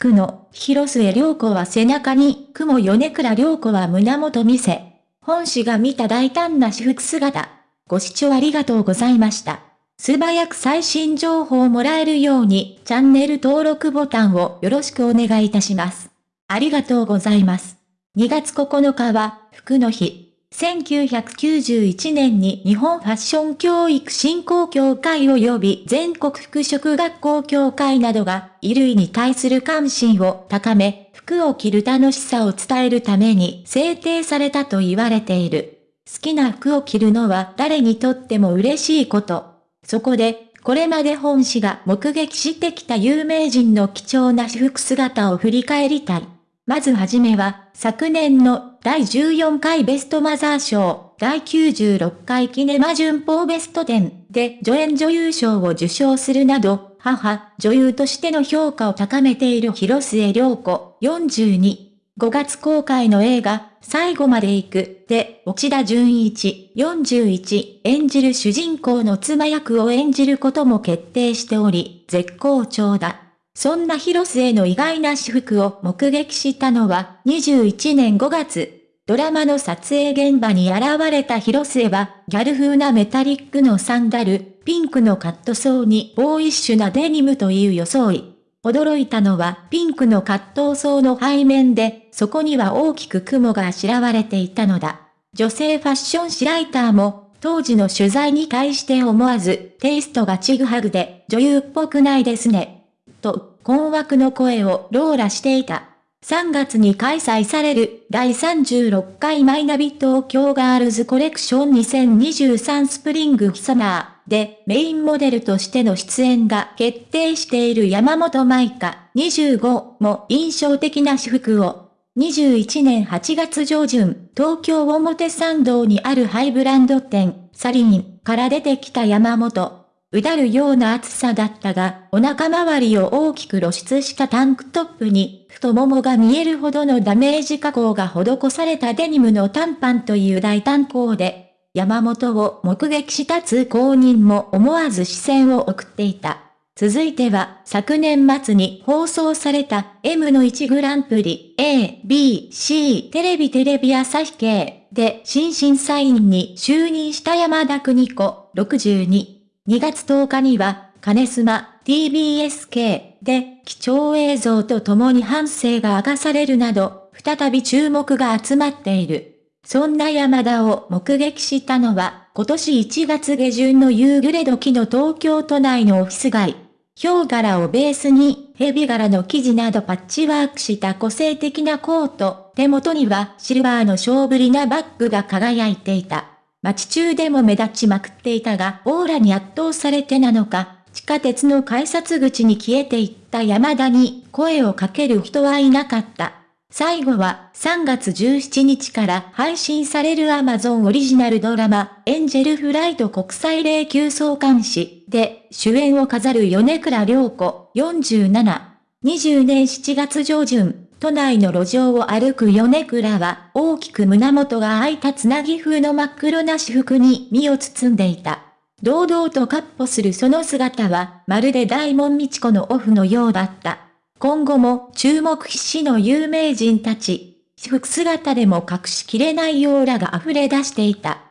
福野、広末涼子は背中に、雲米倉涼子は胸元見せ。本誌が見た大胆な私服姿。ご視聴ありがとうございました。素早く最新情報をもらえるように、チャンネル登録ボタンをよろしくお願いいたします。ありがとうございます。2月9日は、服の日。1991年に日本ファッション教育振興協会及び全国服飾学校協会などが衣類に対する関心を高め、服を着る楽しさを伝えるために制定されたと言われている。好きな服を着るのは誰にとっても嬉しいこと。そこで、これまで本誌が目撃してきた有名人の貴重な私服姿を振り返りたい。まずはじめは、昨年の第14回ベストマザー賞、第96回キネマ旬報ベスト10で助演女優賞を受賞するなど、母、女優としての評価を高めている広末涼子、42。5月公開の映画、最後まで行く、で、内田純一、41、演じる主人公の妻役を演じることも決定しており、絶好調だ。そんな広末の意外な私服を目撃したのは21年5月。ドラマの撮影現場に現れた広末は、ギャル風なメタリックのサンダル、ピンクのカットソーにボーイッシュなデニムという装い。驚いたのはピンクのカットソーの背面で、そこには大きく雲があしらわれていたのだ。女性ファッション誌ライターも、当時の取材に対して思わず、テイストがちぐはぐで、女優っぽくないですね。と、困惑の声をローラしていた。3月に開催される第36回マイナビ東京ガールズコレクション2023スプリングサマーでメインモデルとしての出演が決定している山本舞香25も印象的な私服を21年8月上旬、東京表参道にあるハイブランド店、サリンから出てきた山本。うだるような厚さだったが、お腹周りを大きく露出したタンクトップに、太ももが見えるほどのダメージ加工が施されたデニムの短パンという大胆行で、山本を目撃した通行人も思わず視線を送っていた。続いては、昨年末に放送された M の1グランプリ A、B、C テレビテレビ朝日系で新審査員に就任した山田邦子62。2月10日には、金スマ TBSK で貴重映像と共に反省が明かされるなど、再び注目が集まっている。そんな山田を目撃したのは、今年1月下旬の夕暮れ時の東京都内のオフィス街。ヒョウ柄をベースに、ヘビ柄の生地などパッチワークした個性的なコート、手元にはシルバーの小ぶりなバッグが輝いていた。街中でも目立ちまくっていたが、オーラに圧倒されてなのか、地下鉄の改札口に消えていった山田に声をかける人はいなかった。最後は3月17日から配信される Amazon オリジナルドラマエンジェルフライト国際霊柩総監視で主演を飾る米倉涼子47。20年7月上旬、都内の路上を歩く米倉は、大きく胸元が開いたつなぎ風の真っ黒な私服に身を包んでいた。堂々と闊歩するその姿は、まるで大門道子のオフのようだった。今後も注目必至の有名人たち、私服姿でも隠しきれないオーラが溢れ出していた。